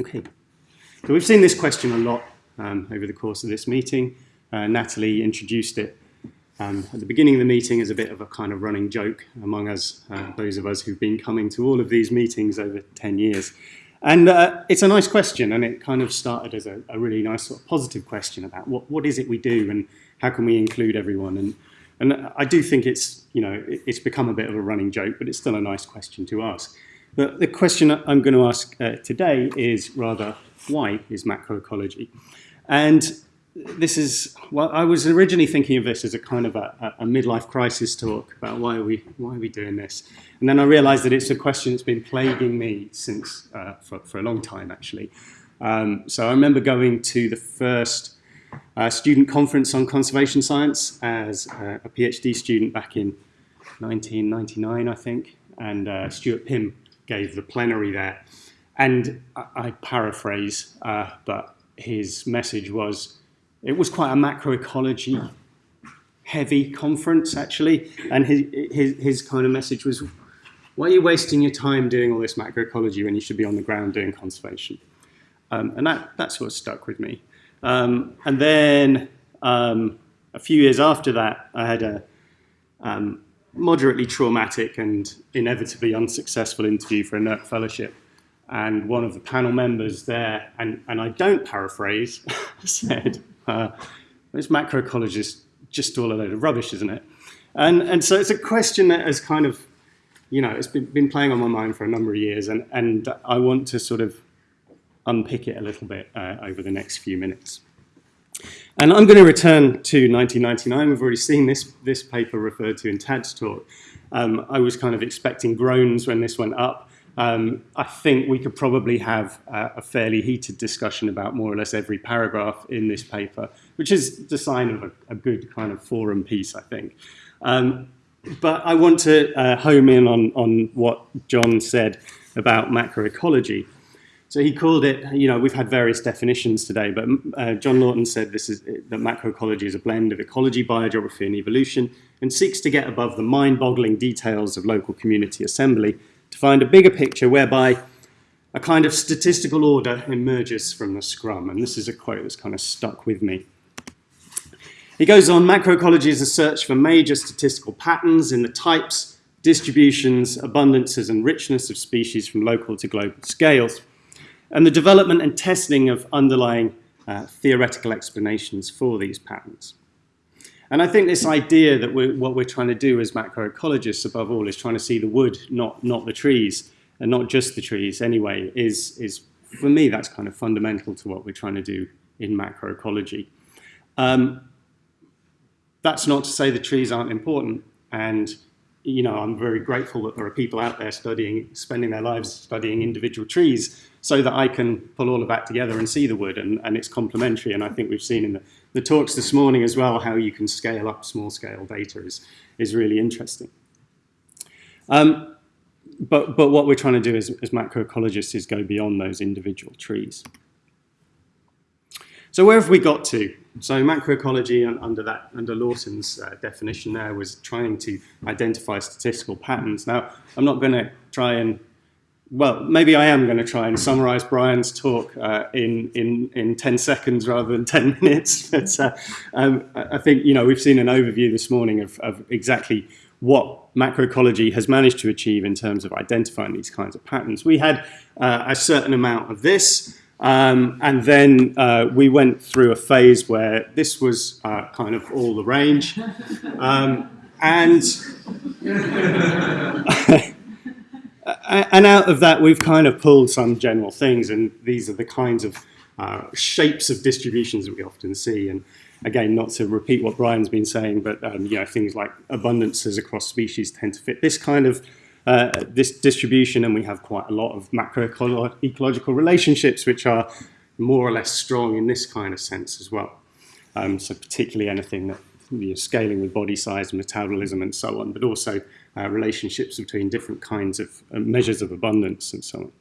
Okay, so we've seen this question a lot um, over the course of this meeting. Uh, Natalie introduced it um, at the beginning of the meeting as a bit of a kind of running joke among us, uh, those of us who've been coming to all of these meetings over 10 years. And uh, it's a nice question, and it kind of started as a, a, really nice sort of positive question about what, what is it we do and how can we include everyone. And, and I do think it's, you know, it's become a bit of a running joke, but it's still a nice question to ask. But the question I'm going to ask uh, today is rather, why is macroecology? And this is, well, I was originally thinking of this as a kind of a, a, midlife crisis talk about why are, we, why are we doing this? And then I realized that it's a question that's been plaguing me since, uh, for, for a long time actually. Um, so I remember going to the first uh, student conference on conservation science as uh, a PhD student back in 1999, I think, and uh, Stuart Pimm gave the plenary there. And I, paraphrase, uh, but his message was, it was quite a macroecology heavy conference actually. And his, his, his kind of message was, why are you wasting your time doing all this macroecology when you should be on the ground doing conservation? Um, and that, that's what stuck with me. Um, and then um, a few years after that, I had a, um, moderately traumatic and inevitably unsuccessful interview for a NERC fellowship. And one of the panel members there, and, and I don't paraphrase, said, uh, this macroecologist just all a load of rubbish, isn't it? And, and so it's a question that has kind of, you know, it's been, been playing on my mind for a number of years, and, and I want to sort of unpick it a little bit uh, over the next few minutes. And I'm going to return to 1999. We've already seen this, this paper referred to in Tad's talk. Um, I was kind of expecting groans when this went up. Um, I think we could probably have a fairly heated discussion about more or less every paragraph in this paper, which is the sign of a, a good kind of forum piece, I think. Um, but I want to uh, home in on, on what John said about macroecology. So he called it, you know, we've had various definitions today, but uh, John Lawton said this is that macroecology is a blend of ecology, biogeography, and evolution, and seeks to get above the mind-boggling details of local community assembly to find a bigger picture whereby a kind of statistical order emerges from the scrum. And this is a quote that's kind of stuck with me. He goes on, macroecology is a search for major statistical patterns in the types, distributions, abundances, and richness of species from local to global scales and the development and testing of underlying uh, theoretical explanations for these patterns. And I think this idea that we're, what we're trying to do as macroecologists above all is trying to see the wood, not, not the trees, and not just the trees anyway, is, is for me, that's kind of fundamental to what we're trying to do in macroecology. Um, that's not to say the trees aren't important, and you know, I'm very grateful that there are people out there studying, spending their lives studying individual trees so that I can pull all of that together and see the wood and, and it's complementary. And I think we've seen in the, the talks this morning as well how you can scale up small scale data is, is really interesting. Um, but, but what we're trying to do as, as macroecologists is go beyond those individual trees. So where have we got to? So macroecology under that under Lawton's uh, definition there was trying to identify statistical patterns. Now I'm not going to try and well maybe I am going to try and summarize Brian's talk uh, in in in 10 seconds rather than 10 minutes. But uh, um, I think you know we've seen an overview this morning of, of exactly what macroecology has managed to achieve in terms of identifying these kinds of patterns. We had uh, a certain amount of this. Um, and then uh, we went through a phase where this was uh, kind of all the range. Um, and, and out of that, we've kind of pulled some general things, and these are the kinds of uh, shapes of distributions that we often see. And again, not to repeat what Brian's been saying, but um, you know, things like abundances across species tend to fit this kind of uh, this distribution, and we have quite a lot of macroecological ecological relationships which are more or less strong in this kind of sense as well. Um, so particularly anything that you know, scaling with body size, metabolism, and so on, but also uh, relationships between different kinds of uh, measures of abundance and so on.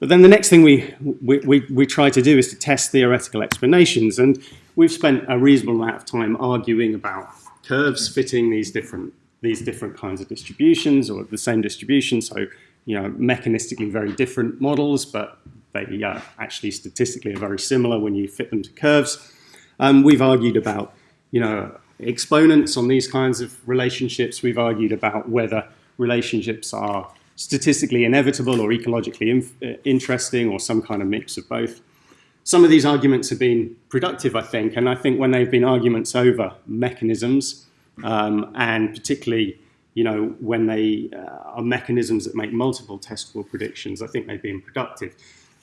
But then the next thing we, we, we, we, try to do is to test theoretical explanations. And we've spent a reasonable amount of time arguing about curves fitting these different these different kinds of distributions or the same distribution. So you know, mechanistically very different models, but they uh, actually statistically are very similar when you fit them to curves. Um, we've argued about, you know, exponents on these kinds of relationships. We've argued about whether relationships are statistically inevitable or ecologically uh, interesting or some kind of mix of both. Some of these arguments have been productive, I think, and I think when they've been arguments over mechanisms, um, and particularly you know, when they uh, are mechanisms that make multiple testable predictions, I think they've been productive.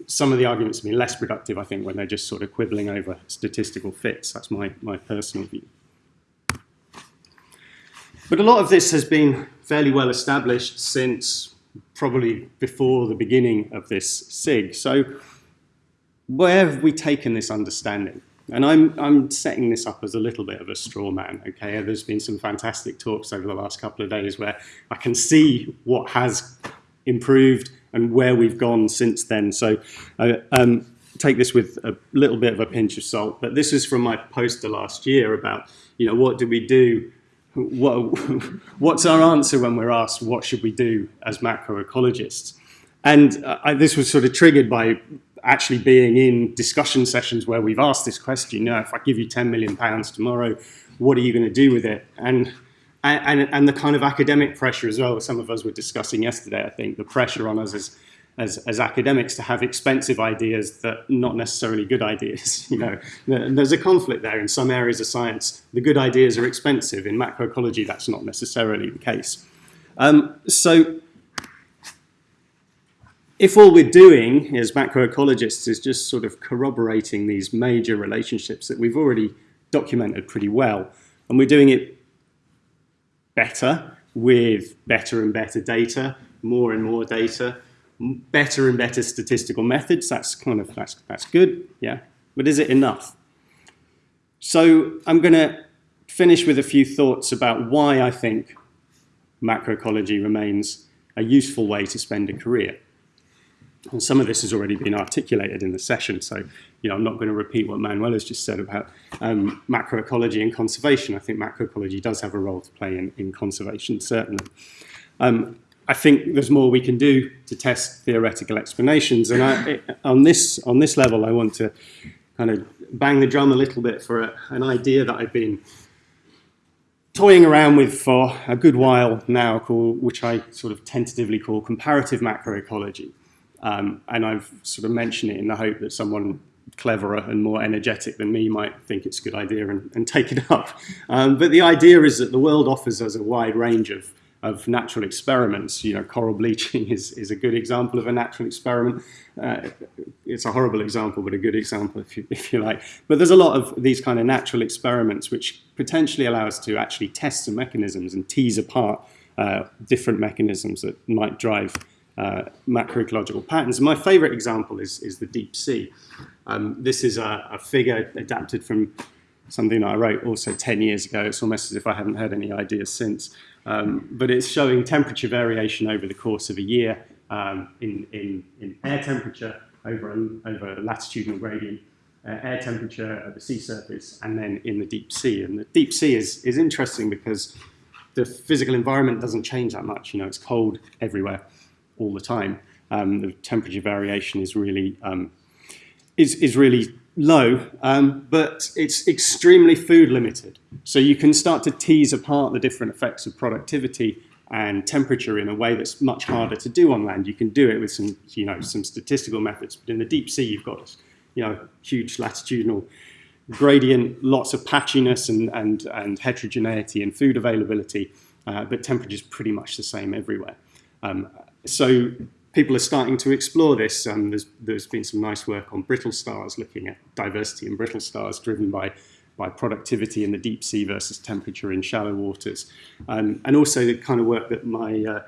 Some of the arguments have been less productive, I think, when they're just sort of quibbling over statistical fits. That's my, my personal view. But a lot of this has been fairly well established since probably before the beginning of this SIG. So where have we taken this understanding? And I'm, I'm setting this up as a little bit of a straw man, okay? There's been some fantastic talks over the last couple of days where I can see what has improved and where we've gone since then. So uh, um, take this with a little bit of a pinch of salt, but this is from my poster last year about, you know, what do we do what, what's our answer when we're asked what should we do as macroecologists? And uh, I, this was sort of triggered by actually being in discussion sessions where we've asked this question, you know, if I give you 10 million pounds tomorrow, what are you going to do with it? And, and, and the kind of academic pressure as well, some of us were discussing yesterday, I think, the pressure on us as, as, as academics to have expensive ideas that not necessarily good ideas. You know, there's a conflict there in some areas of science. The good ideas are expensive. In macroecology, that's not necessarily the case. Um, so if all we're doing as macroecologists is just sort of corroborating these major relationships that we've already documented pretty well, and we're doing it better with better and better data, more and more data, better and better statistical methods, that's kind of, that's, that's good, yeah. But is it enough? So I'm going to finish with a few thoughts about why I think macroecology remains a useful way to spend a career. And some of this has already been articulated in the session, so you know, I'm not going to repeat what Manuel has just said about um, macroecology and conservation. I think macroecology does have a role to play in, in conservation, certainly. Um, I think there's more we can do to test theoretical explanations, and I, on, this, on this level, I want to kind of bang the drum a little bit for a, an idea that I've been toying around with for a good while now, which I sort of tentatively call comparative macroecology. Um, and I've sort of mentioned it in the hope that someone cleverer and more energetic than me might think it's a good idea and, and take it up. Um, but the idea is that the world offers us a wide range of, of natural experiments. You know, coral bleaching is, is a good example of a natural experiment. Uh, it's a horrible example, but a good example if you, if you like. But there's a lot of these kind of natural experiments which potentially allow us to actually test some mechanisms and tease apart uh, different mechanisms that might drive uh, macroecological patterns. My favorite example is, is the deep sea. Um, this is a, a, figure adapted from something I wrote also 10 years ago. It's almost as if I haven't had any ideas since. Um, but it's showing temperature variation over the course of a year um, in, in, in, air temperature over a, over latitudinal gradient, uh, air temperature at the sea surface, and then in the deep sea. And the deep sea is, is interesting because the physical environment doesn't change that much. You know, it's cold everywhere all the time. Um, the temperature variation is really um, is, is really low, um, but it's extremely food limited. So you can start to tease apart the different effects of productivity and temperature in a way that's much harder to do on land. You can do it with some, you know, some statistical methods, but in the deep sea, you've got, you know, huge latitudinal gradient, lots of patchiness and, and, and heterogeneity in food availability, uh, but temperature is pretty much the same everywhere. Um, so people are starting to explore this. Um, there's, there's been some nice work on brittle stars, looking at diversity in brittle stars driven by, by productivity in the deep sea versus temperature in shallow waters. Um, and also the kind of work that my, uh,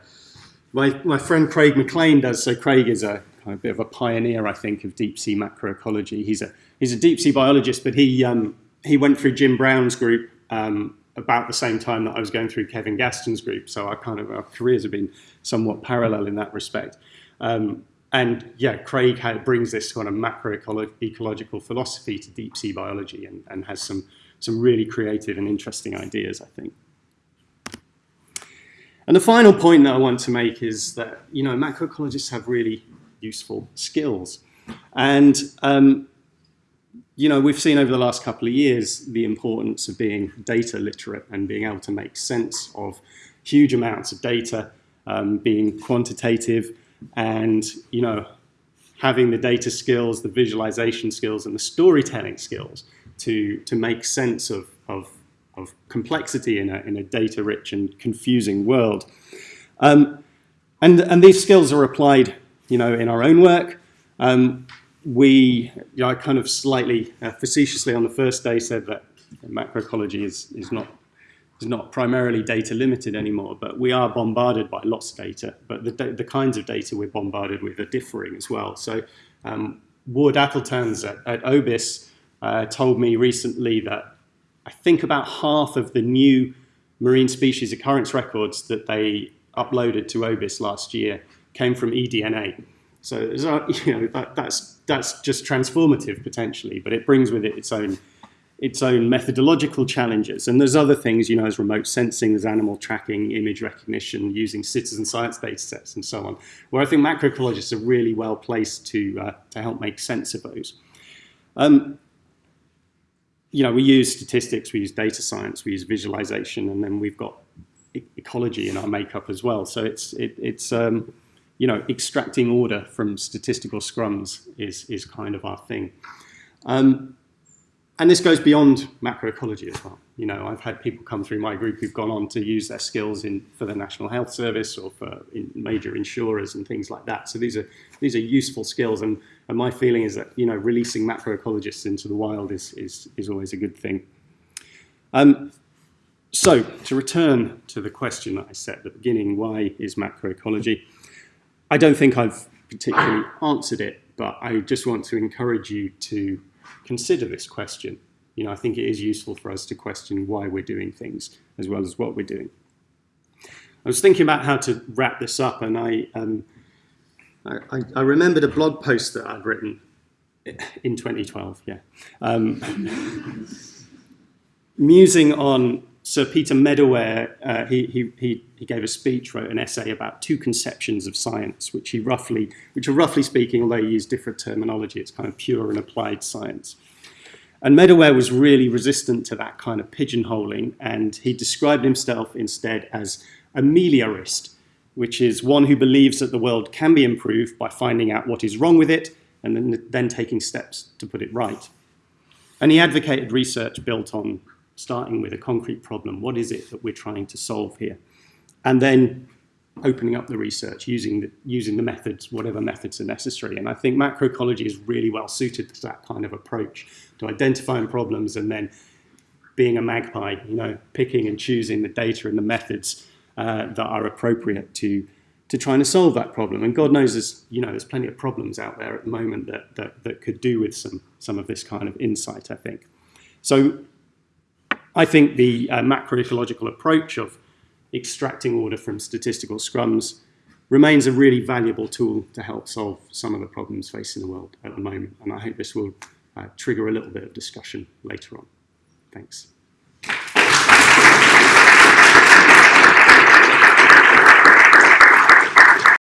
my, my friend Craig McClain does. So Craig is a of bit of a pioneer, I think, of deep sea macroecology. He's a, he's a deep sea biologist, but he, um, he went through Jim Brown's group um, about the same time that I was going through Kevin Gaston's group. So our kind of our careers have been somewhat parallel in that respect. Um, and yeah, Craig had, brings this kind of macroecological philosophy to deep sea biology and, and has some, some really creative and interesting ideas, I think. And the final point that I want to make is that, you know, macroecologists have really useful skills. And, um, you know, we've seen over the last couple of years the importance of being data literate and being able to make sense of huge amounts of data, um, being quantitative and, you know, having the data skills, the visualization skills and the storytelling skills to, to make sense of, of, of complexity in a, in a data-rich and confusing world. Um, and, and these skills are applied, you know, in our own work. Um, we, you know, I kind of slightly uh, facetiously on the first day said that macroecology is, is not is not primarily data limited anymore, but we are bombarded by lots of data. But the, the kinds of data we're bombarded with are differing as well. So um, Ward Appeltans at, at OBIS uh, told me recently that I think about half of the new marine species occurrence records that they uploaded to OBIS last year came from eDNA. So you know that, that's that's just transformative potentially, but it brings with it its own its own methodological challenges. And there's other things, you know, as remote sensing, there's animal tracking, image recognition, using citizen science data sets and so on, where I think macroecologists are really well placed to, uh, to help make sense of those. Um, you know, we use statistics, we use data science, we use visualization, and then we've got e ecology in our makeup as well. So it's, it, it's um, you know, extracting order from statistical scrums is, is kind of our thing. Um, and this goes beyond macroecology as well. You know, I've had people come through my group who've gone on to use their skills in for the National Health Service or for in major insurers and things like that. So these are these are useful skills, and, and my feeling is that you know releasing macroecologists into the wild is is is always a good thing. Um, so to return to the question that I set at the beginning, why is macroecology? I don't think I've particularly answered it, but I just want to encourage you to consider this question. You know, I think it is useful for us to question why we're doing things as well as what we're doing. I was thinking about how to wrap this up, and I, um, I, I, remembered a blog post that I'd written in 2012, yeah, um, musing on Sir Peter Medawar. Uh, he, he, he, gave a speech, wrote an essay about two conceptions of science, which he roughly, which are roughly speaking, although he used different terminology, it's kind of pure and applied science. And Medawar was really resistant to that kind of pigeonholing, and he described himself instead as a meliorist, which is one who believes that the world can be improved by finding out what is wrong with it and then, then taking steps to put it right. And he advocated research built on starting with a concrete problem. What is it that we're trying to solve here? And then opening up the research using the, using the methods, whatever methods are necessary. And I think macroecology is really well suited to that kind of approach, to identifying problems and then being a magpie, you know, picking and choosing the data and the methods uh, that are appropriate to to trying to solve that problem. And God knows there's, you know, there's plenty of problems out there at the moment that, that, that could do with some, some of this kind of insight, I think. So I think the uh, macroecological approach of extracting order from statistical scrums remains a really valuable tool to help solve some of the problems facing the world at the moment. And I hope this will uh, trigger a little bit of discussion later on. Thanks.